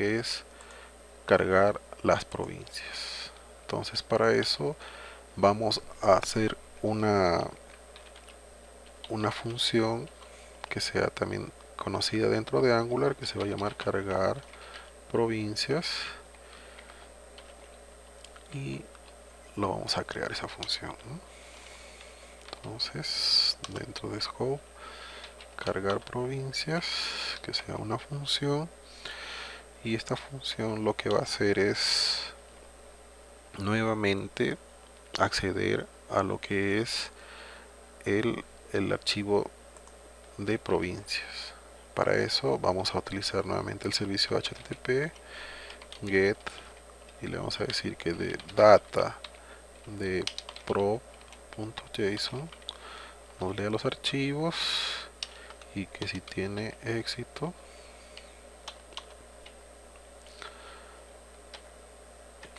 es cargar las provincias. Entonces para eso vamos a hacer una una función que sea también conocida dentro de Angular que se va a llamar cargar provincias. Y lo vamos a crear esa función entonces dentro de scope cargar provincias que sea una función y esta función lo que va a hacer es nuevamente acceder a lo que es el, el archivo de provincias. Para eso vamos a utilizar nuevamente el servicio http get y le vamos a decir que de data de pro.json nos lea los archivos y que si tiene éxito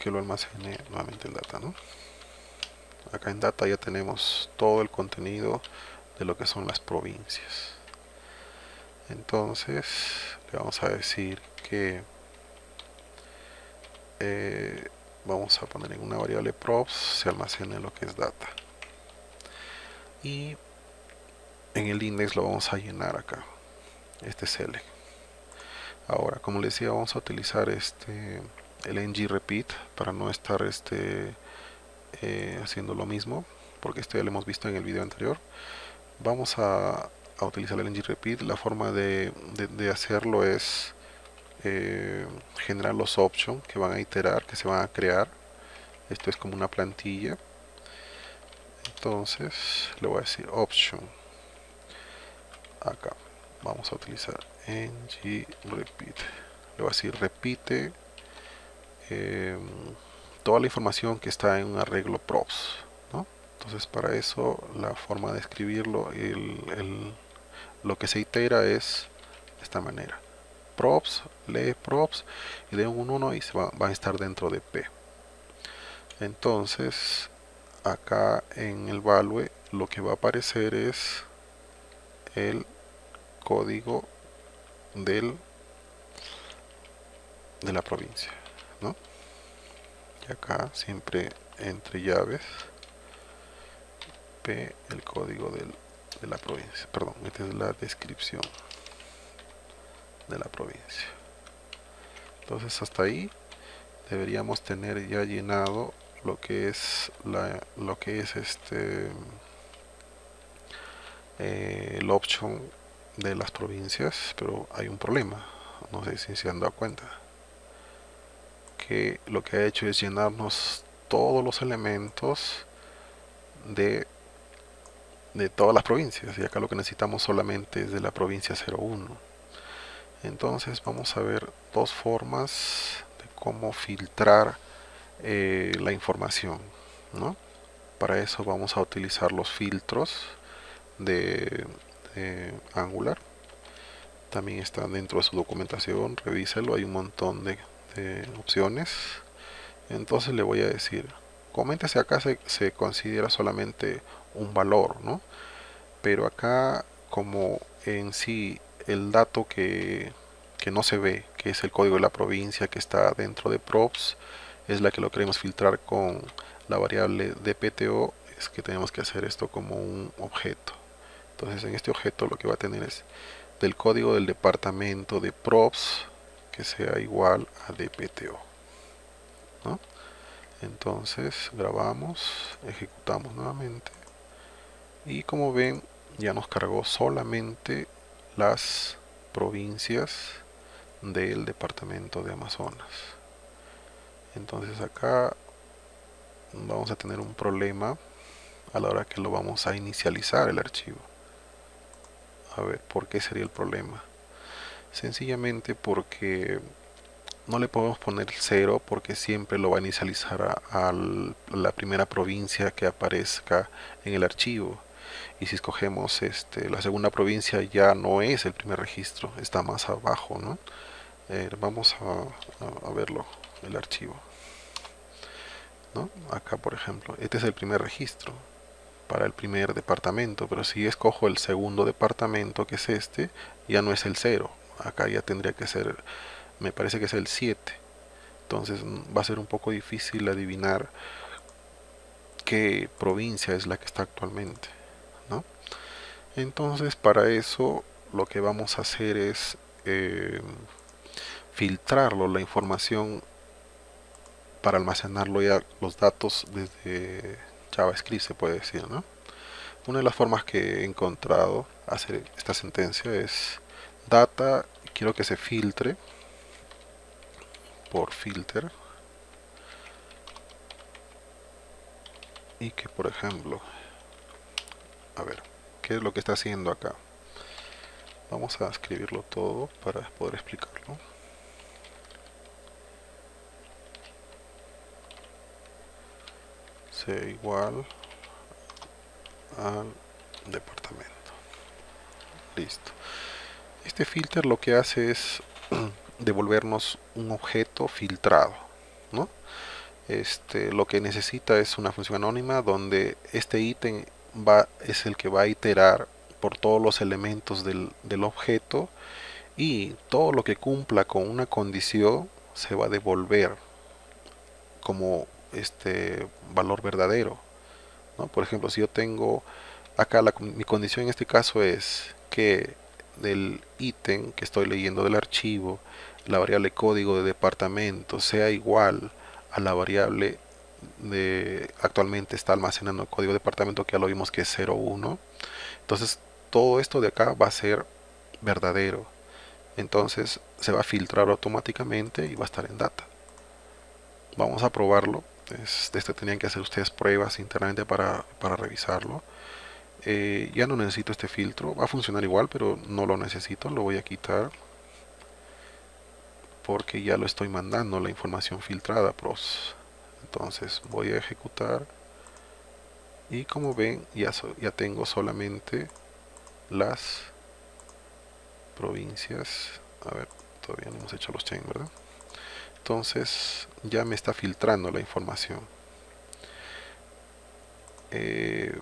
que lo almacene nuevamente en data ¿no? acá en data ya tenemos todo el contenido de lo que son las provincias. Entonces le vamos a decir que eh, vamos a poner en una variable props se almacene lo que es data. Y en el index lo vamos a llenar acá. Este select ahora como les decía vamos a utilizar este el ng repeat para no estar este eh, haciendo lo mismo porque esto ya lo hemos visto en el video anterior. Vamos a, utilizar el ng repeat. La forma de, hacerlo es eh, generar los options que van a iterar que se van a crear. Esto es como una plantilla. Entonces le voy a decir option. Acá. Vamos a utilizar ng repeat. Le voy a decir repite em, toda la información que está en un arreglo props entonces para eso la forma de escribirlo lo que se itera es de esta manera. Props lee props y de un 1 y se va, va a estar dentro de p. Entonces acá en el value lo que va a aparecer es el código del de la provincia ¿no? y acá siempre entre llaves p el código de la provincia perdón esta es la descripción de la provincia entonces hasta ahí deberíamos tener ya llenado lo que es la, lo que es este eh, el option de las provincias pero hay un problema no sé si se han dado cuenta lo que ha hecho es llenarnos todos los elementos de de todas las provincias. Y acá lo que necesitamos solamente es de la provincia 01 entonces vamos a ver dos formas de cómo filtrar eh, la información ¿no? para eso vamos a utilizar los filtros de, Angular. También está dentro de su documentación revíselo, hay un montón de, opciones entonces le voy a decir coméntese acá se, se, considera solamente un valor ¿no? pero acá como en sí el dato que, que no se ve que es el código de la provincia que está dentro de props es la que lo queremos filtrar con la variable de PTO es que tenemos que hacer esto como un objeto entonces en este objeto lo que va a tener es del código del departamento de props sea igual a dpto entonces grabamos ejecutamos nuevamente y como ven ya nos cargó solamente las provincias del departamento de Amazonas. Entonces acá vamos a tener un problema a la hora que lo vamos a inicializar el archivo. A ver por qué sería el problema sencillamente porque no le podemos poner cero porque siempre lo va a inicializar a, la primera provincia que aparezca en el archivo y si escogemos este, la segunda provincia ya no es el primer registro está más abajo ¿no? Eh, vamos a, verlo el archivo ¿no? acá por ejemplo este es el primer registro para el primer departamento pero si escojo el segundo departamento que es este ya no es el cero acá ya tendría que ser me parece que es el 7 entonces va a ser un poco difícil adivinar qué provincia es la que está actualmente ¿no? entonces para eso lo que vamos a hacer es eh, filtrarlo la información para almacenarlo ya los datos desde JavaScript se puede decir ¿no? una de las formas que he encontrado hacer esta sentencia es data quiero que se filtre por filter. Y que por ejemplo a ver qué es lo que está haciendo acá vamos a escribirlo todo para poder explicarlo. Sea igual al departamento. Listo este filter lo que hace es devolvernos un objeto filtrado ¿no? este, lo que necesita es una función anónima donde este ítem va, es el que va a iterar por todos los elementos del, del objeto y todo lo que cumpla con una condición se va a devolver como este valor verdadero ¿no? por ejemplo si yo tengo acá la, mi condición en este caso es que del ítem que estoy leyendo del archivo la variable código de departamento sea igual a la variable de actualmente está almacenando el código de departamento que ya lo vimos que es 01 entonces todo esto de acá va a ser verdadero. Entonces se va a filtrar automáticamente y va a estar en data. Vamos a probarlo. De este tenían que hacer ustedes pruebas internamente para, para revisarlo eh, ya no necesito este filtro. Va a funcionar igual pero no lo necesito. Lo voy a quitar porque ya lo estoy mandando la información filtrada pros. Entonces voy a ejecutar. Y como ven ya, ya tengo solamente las provincias. A ver todavía no hemos hecho los chain verdad entonces ya me está filtrando la información. Eh,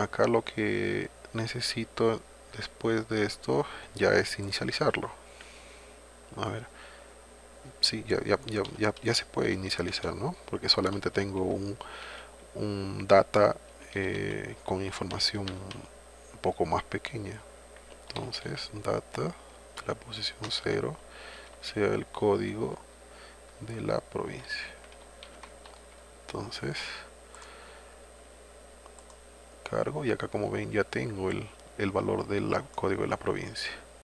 acá lo que necesito después de esto ya es inicializarlo a ver sí, ya, ya, ya, ya, se puede inicializar, ¿no? Porque solamente tengo un, un data eh, con información un poco más pequeña. Entonces, data, la posición 0, sea el código de la provincia. Entonces, cargo y acá como ven ya tengo el, el valor del código de la provincia.